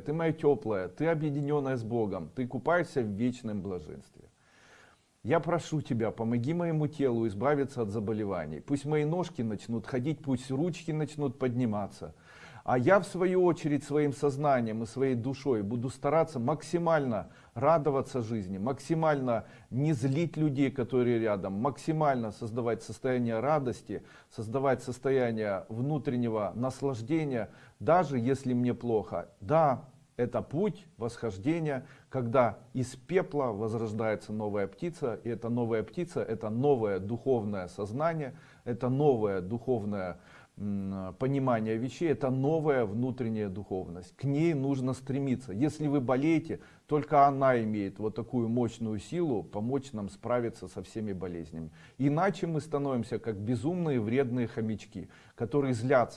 ты моя теплая, ты объединенная с Богом, ты купаешься в вечном блаженстве. Я прошу тебя, помоги моему телу избавиться от заболеваний. Пусть мои ножки начнут ходить, пусть ручки начнут подниматься. А я в свою очередь своим сознанием и своей душой буду стараться максимально радоваться жизни, максимально не злить людей, которые рядом, максимально создавать состояние радости, создавать состояние внутреннего наслаждения, даже если мне плохо. Да, это путь восхождения, когда из пепла возрождается новая птица, и эта новая птица, это новое духовное сознание, это новое духовное понимание вещей, это новая внутренняя духовность. К ней нужно стремиться. Если вы болеете, только она имеет вот такую мощную силу помочь нам справиться со всеми болезнями. Иначе мы становимся как безумные вредные хомячки, которые злятся